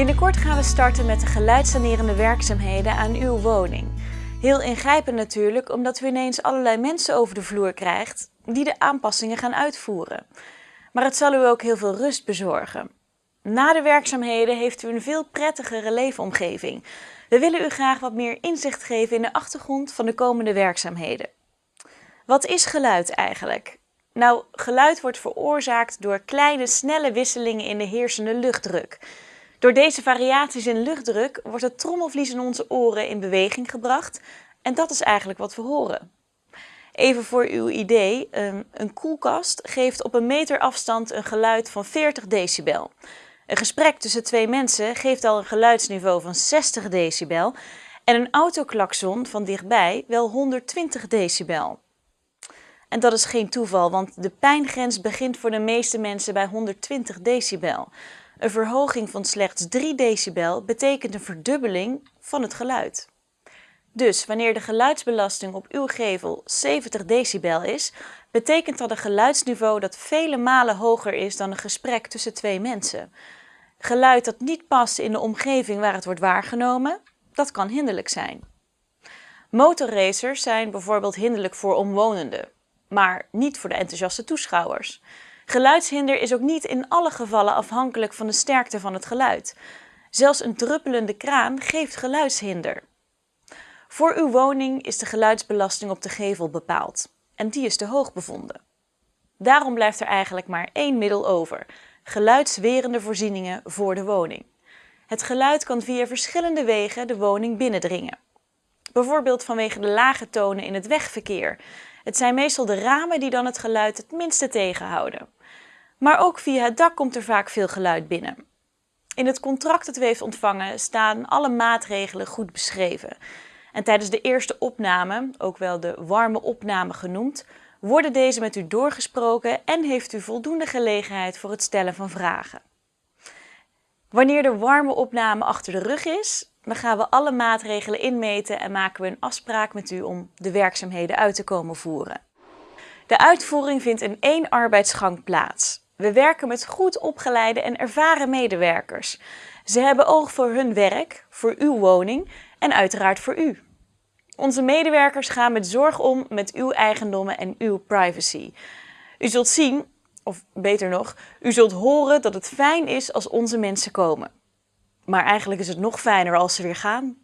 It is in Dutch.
Binnenkort gaan we starten met de geluidssanerende werkzaamheden aan uw woning. Heel ingrijpend natuurlijk, omdat u ineens allerlei mensen over de vloer krijgt die de aanpassingen gaan uitvoeren. Maar het zal u ook heel veel rust bezorgen. Na de werkzaamheden heeft u een veel prettigere leefomgeving. We willen u graag wat meer inzicht geven in de achtergrond van de komende werkzaamheden. Wat is geluid eigenlijk? Nou, geluid wordt veroorzaakt door kleine, snelle wisselingen in de heersende luchtdruk. Door deze variaties in luchtdruk wordt het trommelvlies in onze oren in beweging gebracht en dat is eigenlijk wat we horen. Even voor uw idee, ehm, een koelkast geeft op een meter afstand een geluid van 40 decibel. Een gesprek tussen twee mensen geeft al een geluidsniveau van 60 decibel en een autoklakson van dichtbij wel 120 decibel. En dat is geen toeval, want de pijngrens begint voor de meeste mensen bij 120 decibel. Een verhoging van slechts 3 decibel betekent een verdubbeling van het geluid. Dus wanneer de geluidsbelasting op uw gevel 70 decibel is, betekent dat een geluidsniveau dat vele malen hoger is dan een gesprek tussen twee mensen. Geluid dat niet past in de omgeving waar het wordt waargenomen, dat kan hinderlijk zijn. Motorracers zijn bijvoorbeeld hinderlijk voor omwonenden, maar niet voor de enthousiaste toeschouwers. Geluidshinder is ook niet in alle gevallen afhankelijk van de sterkte van het geluid. Zelfs een druppelende kraan geeft geluidshinder. Voor uw woning is de geluidsbelasting op de gevel bepaald en die is te hoog bevonden. Daarom blijft er eigenlijk maar één middel over, geluidswerende voorzieningen voor de woning. Het geluid kan via verschillende wegen de woning binnendringen. Bijvoorbeeld vanwege de lage tonen in het wegverkeer. Het zijn meestal de ramen die dan het geluid het minste tegenhouden. Maar ook via het dak komt er vaak veel geluid binnen. In het contract dat u heeft ontvangen staan alle maatregelen goed beschreven. En tijdens de eerste opname, ook wel de warme opname genoemd, worden deze met u doorgesproken en heeft u voldoende gelegenheid voor het stellen van vragen. Wanneer de warme opname achter de rug is, dan gaan we alle maatregelen inmeten en maken we een afspraak met u om de werkzaamheden uit te komen voeren. De uitvoering vindt in één arbeidsgang plaats. We werken met goed opgeleide en ervaren medewerkers. Ze hebben oog voor hun werk, voor uw woning en uiteraard voor u. Onze medewerkers gaan met zorg om met uw eigendommen en uw privacy. U zult zien, of beter nog, u zult horen dat het fijn is als onze mensen komen. Maar eigenlijk is het nog fijner als ze weer gaan.